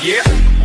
yeah.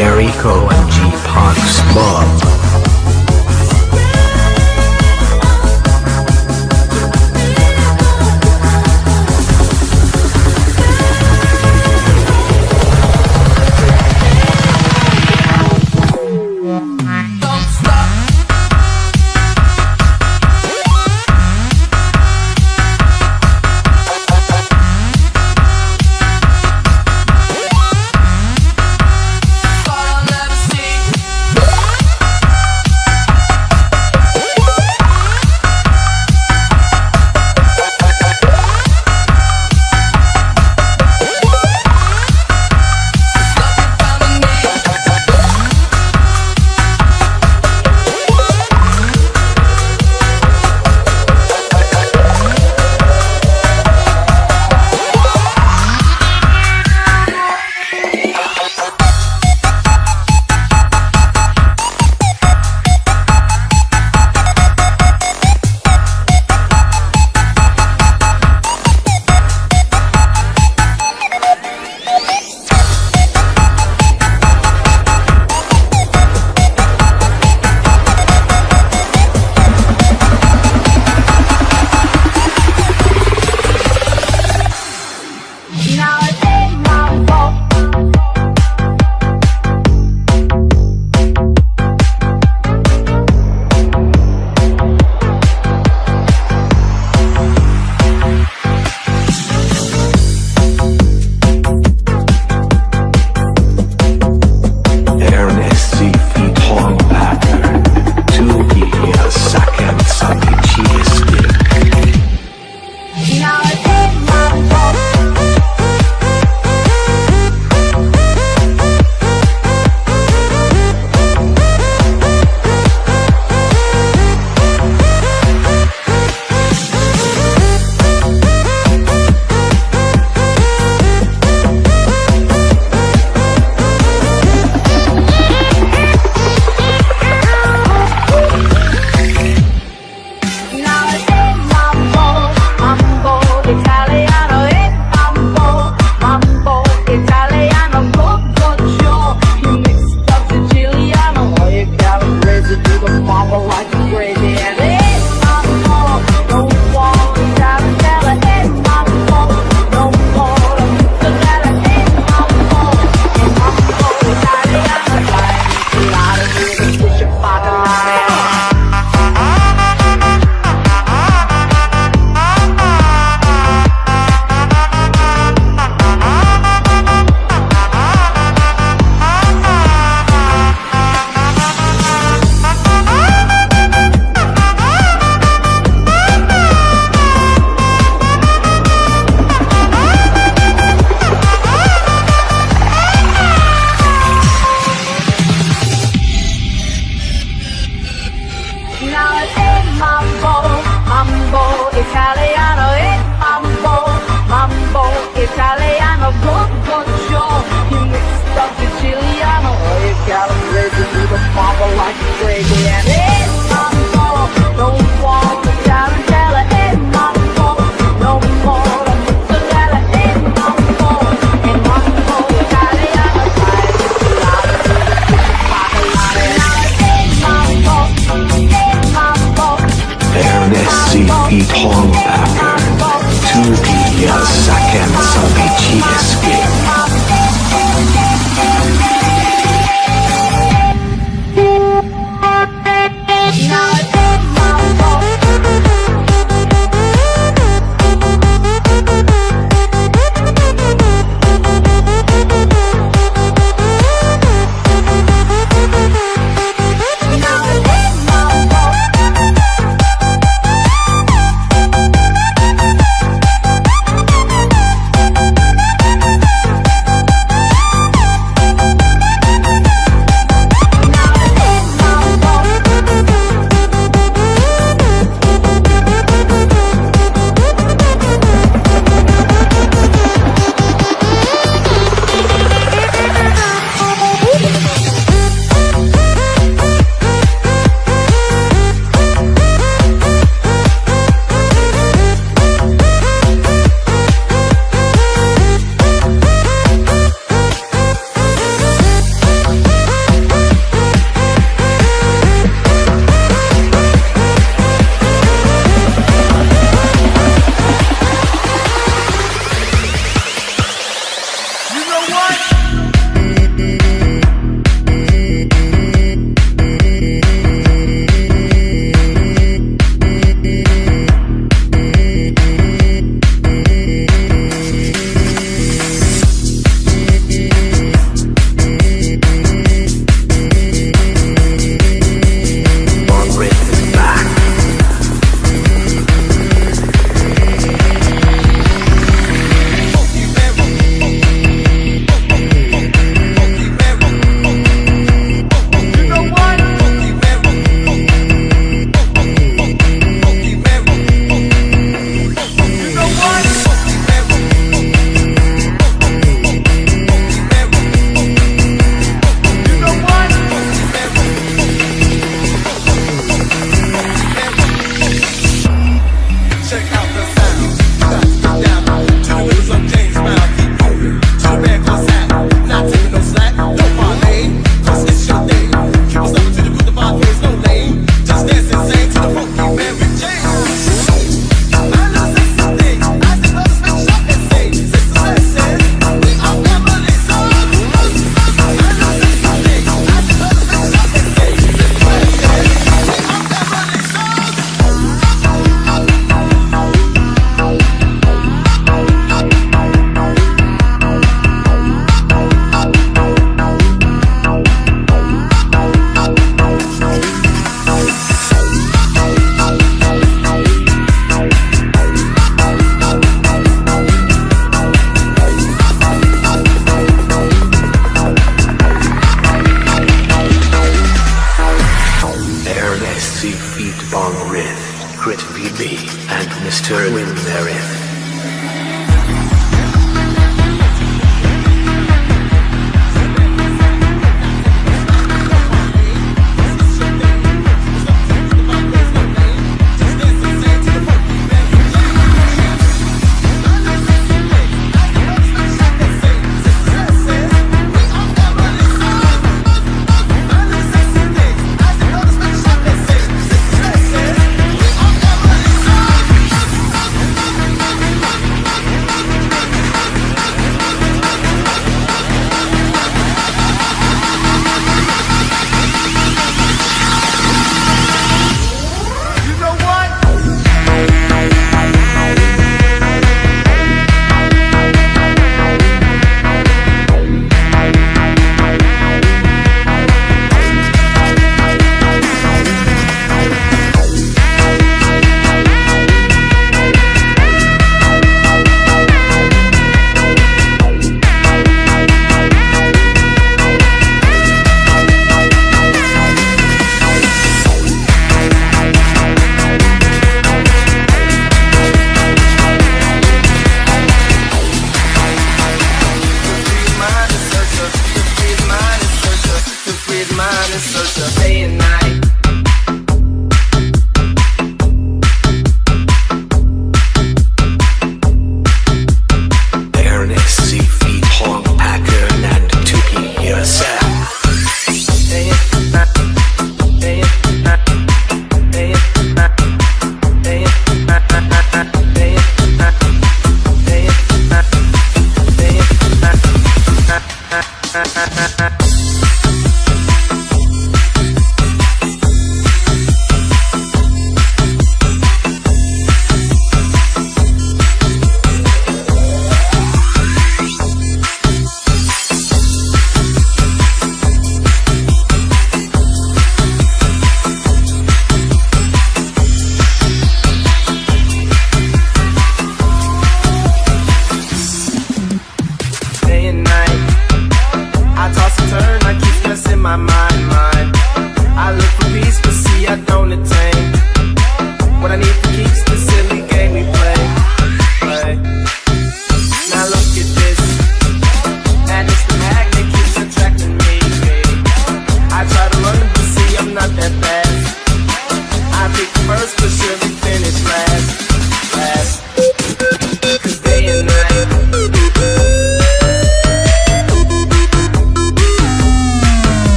Jericho and G Park's Bob.